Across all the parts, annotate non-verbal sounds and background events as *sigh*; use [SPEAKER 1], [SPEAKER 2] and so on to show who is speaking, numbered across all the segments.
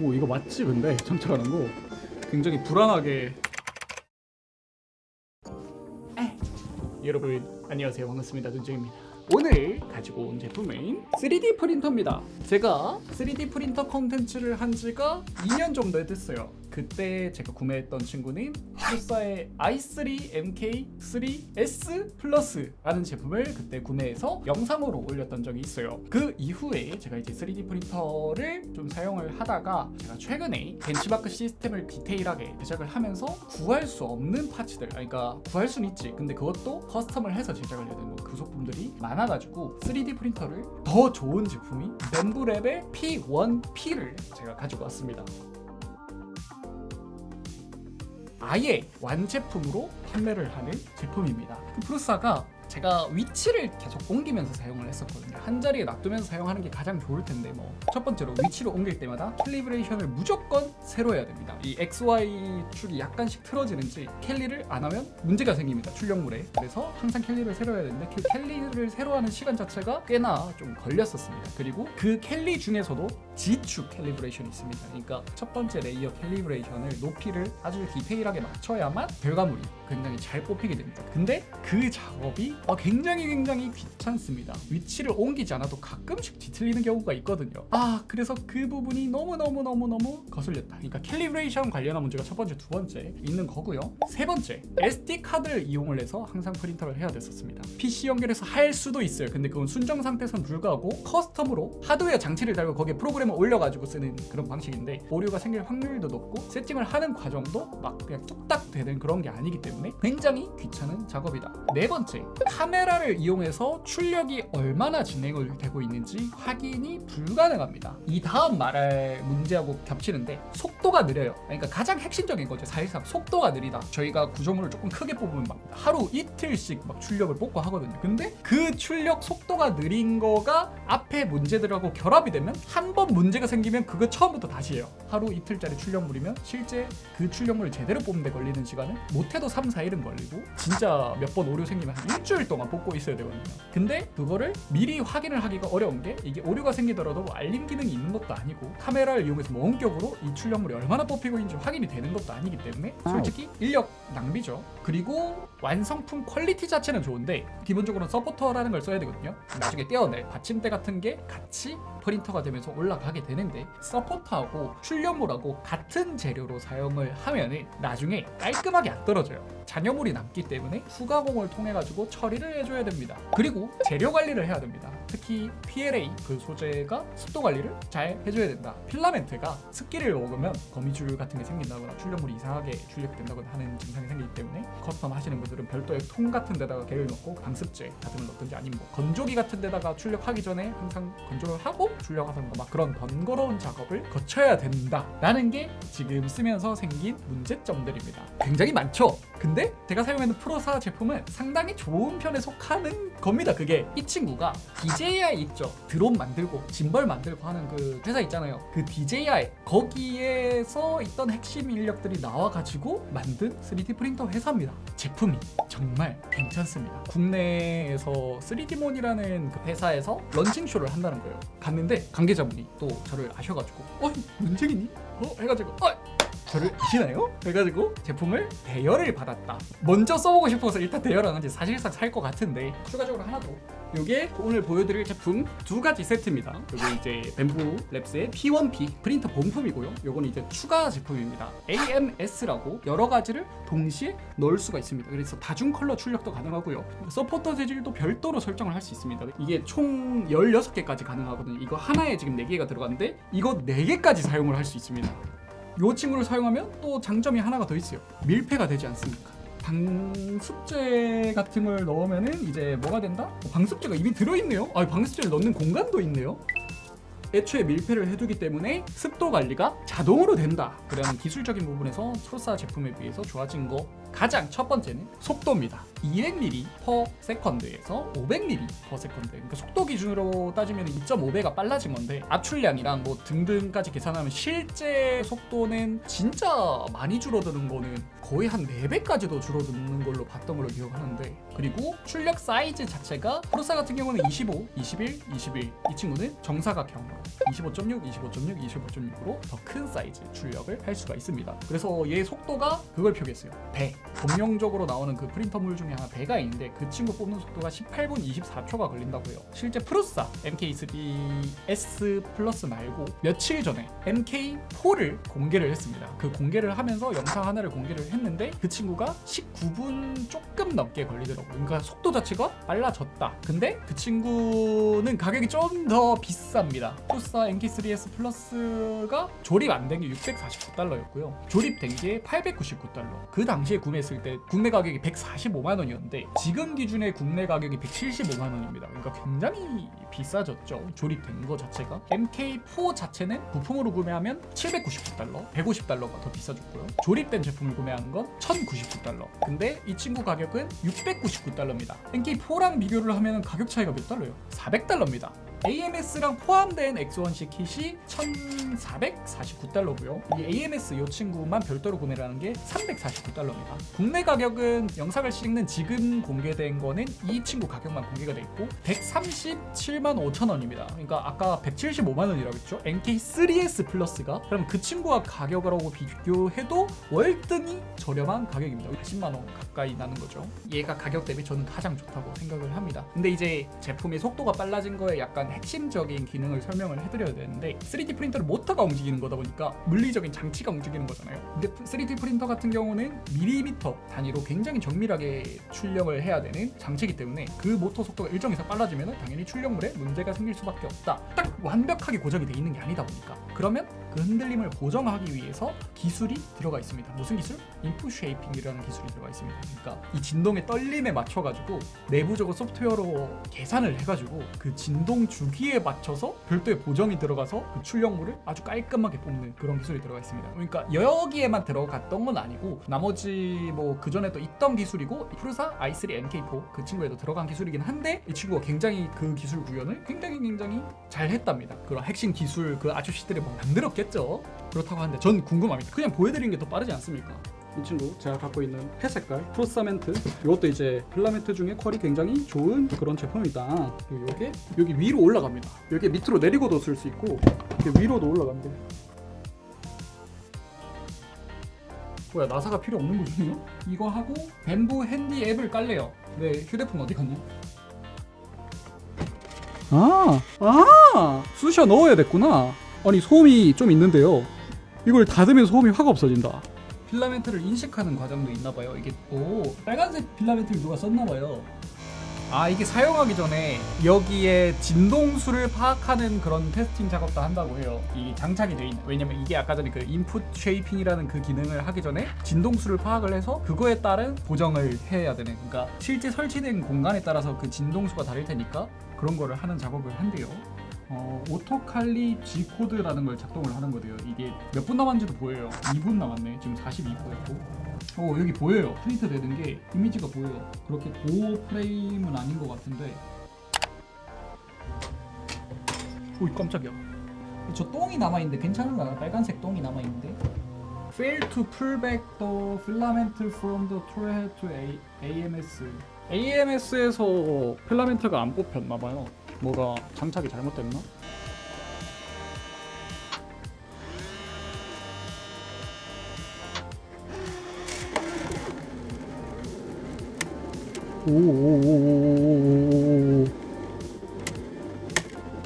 [SPEAKER 1] 오 이거 맞지 근데? 정찰하는 거. 굉장히 불안하게. 에. 여러분 안녕하세요. 반갑습니다. 눈쟁입니다. 오늘 가지고 온 제품은 3D 프린터입니다. 제가 3D 프린터 컨텐츠를 한 지가 2년 정도 됐어요 그때 제가 구매했던 친구는 프루사의 i3 MK3S 플러스라는 제품을 그때 구매해서 영상으로 올렸던 적이 있어요. 그 이후에 제가 이제 3D 프린터를 좀 사용을 하다가 제가 최근에 벤치마크 시스템을 디테일하게 제작을 하면서 구할 수 없는 parts들 그러니까 구할 수는 있지. 근데 그것도 custom을 해서 제작을 해야 되는 그 소품들이 많아가지고 3D 프린터를 더 좋은 제품이 뱀부랩의 P1P를 제가 가지고 왔습니다 아예 완제품으로 판매를 하는 제품입니다. 그 프루사가 제가 위치를 계속 옮기면서 사용을 했었거든요. 한 자리에 놔두면서 사용하는 게 가장 좋을 텐데 뭐 첫 번째로 위치를 옮길 때마다 calibration을 무조건 새로 해야 됩니다. 이 XY 축이 약간씩 틀어지는지 캘리를 안 하면 문제가 생깁니다 출력물에. 그래서 항상 캘리를 새로 해야 되는데 그 캘리를 새로 하는 시간 자체가 꽤나 좀 걸렸었습니다. 그리고 그 캘리 중에서도 G축 캘리브레이션이 있습니다. 그러니까 첫 번째 레이어 calibration을 높이를 아주 디테일하게 맞춰야만 결과물이 굉장히 잘 뽑히게 됩니다. 근데 그 작업이 어, 굉장히 굉장히 귀찮습니다. 위치를 옮기지 않아도 가끔씩 뒤틀리는 경우가 있거든요. 아 그래서 그 부분이 너무너무너무너무 거슬렸다. 그러니까 calibration 관련한 문제가 첫 번째 두 번째 있는 거고요. 세 번째 SD카드를 이용을 해서 항상 프린터를 해야 됐었습니다. PC 연결해서 할 수도 있어요. 근데 그건 순정 상태에서는 불가하고 custom으로 하드웨어 장치를 달고 거기에 프로그램을 올려가지고 쓰는 그런 방식인데 오류가 생길 확률도 높고 세팅을 하는 과정도 막 그냥 뚝딱 되는 그런 게 아니기 때문에 굉장히 귀찮은 작업이다. 네 번째 카메라를 이용해서 출력이 얼마나 진행을 되고 있는지 확인이 불가능합니다. 이 다음 말할 문제하고 겹치는데 속도가 느려요. 그러니까 가장 핵심적인 거죠 사실상. 속도가 느리다. 저희가 구조물을 조금 크게 뽑으면 막 하루 이틀씩 막 출력을 뽑고 하거든요. 근데 그 출력 속도가 느린 거가 앞에 문제들하고 결합이 되면 한 번 문제가 생기면 그거 처음부터 다시 해요. 하루 이틀짜리 출력물이면 실제 그 출력물을 제대로 뽑는 데 걸리는 시간은 못해도 3, 4일은 걸리고 진짜 몇 번 오류 생기면 한 일주일 동안 뽑고 있어야 되거든요. 근데 그거를 미리 확인을 하기가 어려운 게 이게 오류가 생기더라도 뭐 알림 기능이 있는 것도 아니고 카메라를 이용해서 뭐 원격으로 이 출력물이 얼마나 뽑히고 있는지 확인이 되는 것도 아니기 때문에 솔직히 인력 낭비죠. 그리고 완성품 퀄리티 자체는 좋은데 기본적으로 서포터라는 걸 써야 되거든요. 나중에 떼어낼 받침대 같은 게 같이 프린터가 되면서 올라가게 되는데 서포터하고 출력물하고 같은 재료로 사용을 하면은 나중에 깔끔하게 안 떨어져요 잔여물이 남기 때문에 후가공을 통해 가지고 처리를 해줘야 됩니다. 그리고 재료 관리를 해야 됩니다. 특히 PLA 그 소재가 습도 관리를 잘 해줘야 된다. 필라멘트가 습기를 먹으면 거미줄 같은 게 생긴다거나 출력물이 이상하게 출력이 된다거나 하는 증상이 생기기 때문에 custom 하시는 분들은 별도의 통 같은 데다가 걔를 넣고 방습제 같은 걸 넣든지 아니면 뭐 건조기 같은 데다가 출력하기 전에 항상 건조를 하고 출력하던가 막 그런 번거로운 작업을 거쳐야 된다 라는 게 지금 쓰면서 생긴 문제점들입니다. 굉장히 많죠? 근데 제가 사용하는 프루사 제품은 상당히 좋은 편에 속하는 겁니다 그게 이 친구가 DJI 있죠 드론 만들고 짐벌 만들고 하는 그 회사 있잖아요 그 DJI 거기에서 있던 핵심 인력들이 나와가지고 만든 3D 프린터 회사입니다 제품이 정말 괜찮습니다 국내에서 3D몬이라는 그 회사에서 런칭쇼를 한다는 거예요 갔는데 관계자분이 또 저를 아셔가지고 어? 문쟁이니? 어? 해가지고 어? 저를 아시나요? 그래가지고 제품을 대여를 받았다. 먼저 써보고 싶어서 일단 대여를 한 건지 사실상 살 것 같은데 추가적으로 하나 더. 요게 오늘 보여드릴 제품 두 가지 세트입니다. 요게 이제 뱀부 랩스의 P1P 프린터 본품이고요. 요거는 이제 추가 제품입니다. AMS라고 여러 가지를 동시에 넣을 수가 있습니다. 그래서 다중 컬러 출력도 가능하고요. 서포터 재질도 별도로 설정을 할 수 있습니다. 이게 총 16개까지 가능하거든요. 이거 하나에 지금 4개가 들어갔는데 이거 4개까지 사용을 할 수 있습니다 이 친구를 사용하면 또 장점이 하나가 더 있어요. 밀폐가 되지 않습니까? 방습제 같은 걸 넣으면은 이제 뭐가 된다? 어, 방습제가 이미 들어있네요. 아 방습제를 넣는 공간도 있네요 애초에 밀폐를 해두기 때문에 습도 관리가 자동으로 된다 그런 기술적인 부분에서 프루사 제품에 비해서 좋아진 거 가장 첫 번째는 속도입니다. 200mm per second에서 500mm per second. 그러니까 속도 기준으로 따지면 2.5배가 빨라진 건데 압출량이랑 뭐 등등까지 계산하면 실제 속도는 진짜 많이 줄어드는 거는 거의 한 4배까지도 줄어드는 걸로 봤던 걸로 기억하는데 그리고 출력 사이즈 자체가 Prusa 같은 경우는 25, 21, 21 이 친구는 정사각형으로 25.6, 25.6, 25.6으로 더 큰 사이즈 출력을 할 수가 있습니다. 그래서 얘 속도가 그걸 표기했어요. 배. 공용적으로 나오는 그 프린트물 중에 하나 배가 있는데 그 친구 뽑는 속도가 18분 24초가 걸린다고 해요. 실제 Prusa MK3S Plus 말고 며칠 전에 MK4를 공개를 했습니다. 그 공개를 하면서 영상 하나를 공개를 했는데 그 친구가 19분 조금 넘게 걸리더라고요. 그러니까 속도 자체가 빨라졌다. 근데 그 친구는 가격이 좀 더 비쌉니다. Prusa MK3S Plus가 조립 안 된 게 649달러였고요. 조립된 게 899달러. 그 당시에 구매했을 때 국내 가격이 145만 원이었는데 지금 기준의 국내 가격이 175만 원입니다. 그러니까 굉장히 비싸졌죠. 조립된 거 자체가. MK4 자체는 부품으로 구매하면 799달러, 150달러가 더 비싸졌고요. 조립된 제품을 구매 한건 1099달러. 근데 이 친구 가격은 699달러입니다. MK4랑 비교를 하면 가격 차이가 몇 달러예요? 400달러입니다. AMS랑 포함된 X1C 킷이 1,449달러고요. 이 AMS 이 친구만 별도로 구매를 하는 게 349달러입니다. 국내 가격은 영상을 찍는 지금 공개된 거는 이 친구 가격만 공개가 돼 있고 137만 5천 원입니다. 그러니까 아까 175만 원이라고 했죠. NK3S 플러스가 그럼 그 친구와 가격하고 비교해도 월등히 저렴한 가격입니다. 10만 원 가까이 나는 거죠. 얘가 가격 대비 저는 가장 좋다고 생각을 합니다. 근데 이제 제품의 속도가 빨라진 거에 약간 핵심적인 기능을 설명을 해드려야 되는데 3D 프린터를 모터가 움직이는 거다 보니까 물리적인 장치가 움직이는 거잖아요. 근데 3D 프린터 같은 경우는 밀리미터 단위로 굉장히 정밀하게 출력을 해야 되는 장치이기 때문에 그 모터 속도가 일정 이상 빨라지면 당연히 출력물에 문제가 생길 수밖에 없다. 딱 완벽하게 고정이 돼 있는 게 아니다 보니까 그러면 그 흔들림을 보정하기 위해서 기술이 들어가 있습니다. 무슨 기술? 인풋 쉐이핑이라는 기술이 들어가 있습니다. 그러니까 이 진동의 떨림에 맞춰가지고 내부적으로 소프트웨어로 계산을 해가지고 그 진동 주기에 맞춰서 별도의 보정이 들어가서 그 출력물을 아주 깔끔하게 뽑는 그런 기술이 들어가 있습니다. 그러니까 여기에만 들어갔던 건 아니고 나머지 뭐 그 전에 또 있던 기술이고 프루사 i3 NK4 그 친구에도 들어간 기술이긴 한데 이 친구가 굉장히 그 기술 구현을 굉장히 굉장히 잘 했답니다. 그런 핵심 기술 그 아저씨들이 뭐 만들었 겠죠. 그렇다고 하는데 전 궁금합니다. 그냥 보여드리는 게 더 빠르지 않습니까? 이 친구 제가 갖고 있는 회색깔 Prusament 이것도 이제 필라멘트 중에 퀄이 굉장히 좋은 그런 제품이다 이게 여기 위로 올라갑니다 여기 밑으로 내리고도 쓸 수 있고 이렇게 위로도 올라갑니다 뭐야 나사가 필요 없는 거군요? 이거 하고 Bambu Handy 앱을 깔래요 네 휴대폰 어디 갔냐? 아, 아, 쑤셔 넣어야 됐구나. 아니 소음이 좀 있는데요. 이걸 닫으면 소음이 확 없어진다. 필라멘트를 인식하는 과정도 있나 봐요. 이게 오 빨간색 필라멘트를 누가 썼나 봐요. 아 이게 사용하기 전에 여기에 진동수를 파악하는 그런 testing 작업도 한다고 해요. 이 장착이 돼 있는. 왜냐면 이게 아까 전에 그 input shaping이라는 그 기능을 하기 전에 진동수를 파악을 해서 그거에 따른 보정을 해야 되는. 그러니까 실제 설치된 공간에 따라서 그 진동수가 다를 테니까 그런 거를 하는 작업을 한대요. 어, 오토칼리 G 코드라는 걸 작동을 하는 거대요. 이게 몇 분 남았는지도 보여요. 2분 남았네. 지금 42분이고. 어 여기 보여요. 프린트 되는 게 이미지가 보여요. 그렇게 고 프레임은 아닌 것 같은데. 오이 깜짝이야. 저 똥이 남아 있는데 괜찮은가? 빨간색 똥이 남아 있는데. Failed to pull back the filament from the toolhead to AMS. AMS에서 필라멘트가 안 뽑혔나 봐요. 뭐가 장착이 잘못됐나? 오오오오오오오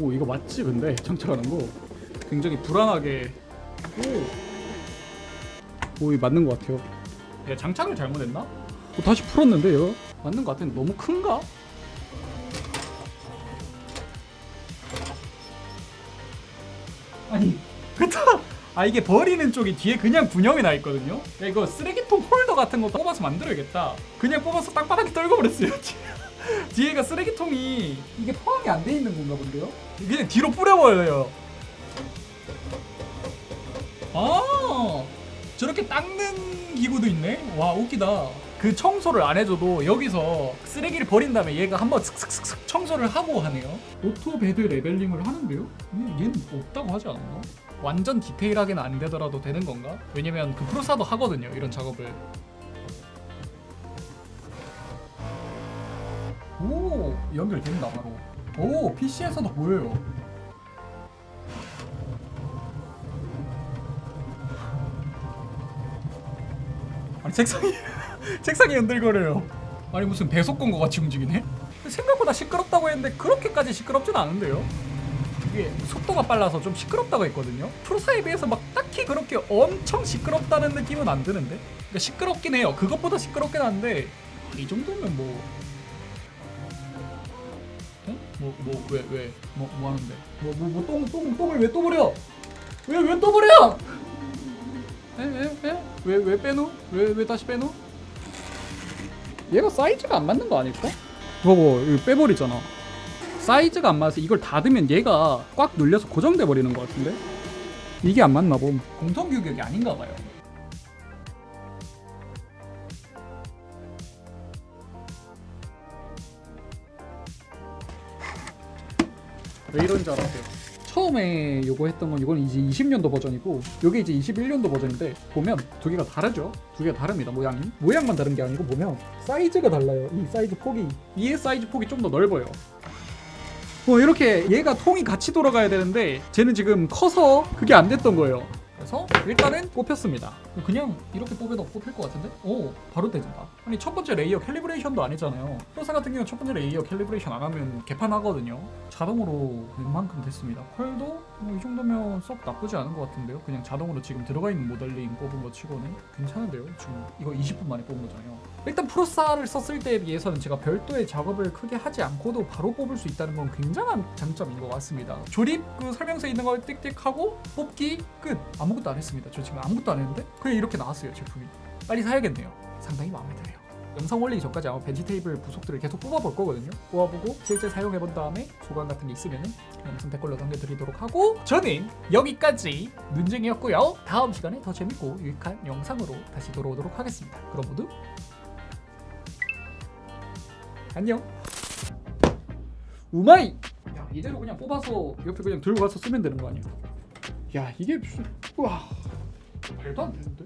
[SPEAKER 1] 오 이거 맞지 근데 장착하는 거 굉장히 불안하게 오오 이 맞는 것 같아요 얘 장착을 잘못했나? 어, 다시 풀었는데 얘 맞는 것 같은데 너무 큰가? 아 이게 버리는 쪽이 뒤에 그냥 분영이 나 있거든요 야 이거 쓰레기통 홀더 같은 거 뽑아서 만들어야겠다 그냥 뽑아서 땅바닥에 떨궈버렸어요 *laughs* 뒤에가 쓰레기통이 이게 포함이 안 돼 있는 건가 본데요? 그냥 뒤로 뿌려버려요 아 저렇게 닦는 기구도 있네. 와 웃기다. 그 청소를 안 해줘도 여기서 쓰레기를 버린 다음에 얘가 한번 슥슥슥슥 청소를 하고 하네요. auto bed leveling을 하는데요? 음, 얘는 없다고 하지 않았나? 완전 디테일하게는 안 되더라도 되는 건가? 왜냐면 그 Prusa도 하거든요. 이런 작업을. 오 연결된다 바로. 오 PC에서도 보여요. 아니 책상이 *laughs* *laughs* 책상이 흔들거려요. 아니 무슨 배속 건거 같이 움직이네? 생각보다 시끄럽다고 했는데 그렇게까지 시끄럽진 않은데요? 이게 속도가 빨라서 좀 시끄럽다고 했거든요. 프로사에 비해서 막 딱히 그렇게 엄청 시끄럽다는 느낌은 안 드는데? 그러니까 시끄럽긴 해요. 그것보다 시끄럽긴 한데 이 정도면 뭐 어? 뭐뭐 왜 왜 뭐 뭐 하는데? 뭐 뭐 뭐 똥 똥 똥을 왜 또 버려? 왜 왜 또 버려? 왜왜 왜 빼노? 왜 왜 다시 빼노? 얘가 사이즈가 안 맞는 거 아닐까? 봐봐 이거 빼버리잖아. 사이즈가 안 맞아서 이걸 닫으면 얘가 꽉 눌려서 고정돼 버리는 것 같은데? 이게 안 맞나 봄. 공통 규격이 아닌가 봐요. 왜 이런 줄 알았어요 처음에 요거 했던 건 이건 이제 20년도 버전이고 요게 이제 21년도 버전인데 보면 두 개가 다르죠? 두 개가 다릅니다 모양이. 모양만 다른 게 아니고 보면 사이즈가 달라요 이 사이즈 폭이. 위에 사이즈 폭이 좀 더 넓어요. 뭐 이렇게 얘가 통이 같이 돌아가야 되는데 쟤는 지금 커서 그게 안 됐던 거예요. 그래서 일단은 뽑혔습니다 그냥 이렇게 뽑아도 뽑힐 것 같은데? 오 바로 되진다. 아니 첫 번째 layer calibration도 안 했잖아요. Prusa 같은 경우는 첫 번째 layer calibration 안 하면 개판하거든요. 자동으로 웬만큼 됐습니다. 컬도 뭐 이 정도면 썩 나쁘지 않은 것 같은데요? 그냥 자동으로 지금 들어가 있는 모델링 뽑은 것 치고는 괜찮은데요? 지금 이거 20분 만에 뽑은 거잖아요. 일단 프로사를 썼을 때에 비해서는 제가 별도의 작업을 크게 하지 않고도 바로 뽑을 수 있다는 건 굉장한 장점인 것 같습니다. 조립 그 설명서에 있는 걸 띡띡 하고 뽑기 끝. 아무것도 안 했습니다. 저 지금 아무것도 안 했는데 그냥 이렇게 나왔어요 제품이. 빨리 사야겠네요. 상당히 마음에 드네요. 영상 올리기 전까지 아마 벤치 테이블 부속들을 계속 뽑아볼 거거든요. 뽑아보고 실제 사용해본 다음에 소감 같은 게 있으면 영상 댓글로 남겨드리도록 하고 저는 여기까지 눈쟁이였고요. 다음 시간에 더 재밌고 유익한 영상으로 다시 돌아오도록 하겠습니다. 그럼 모두 안녕. 우마이! 야 이대로 그냥 뽑아서 옆에 그냥 들고 가서 쓰면 되는 거 아니야? 야 이게 무슨 와 말도 안 되는데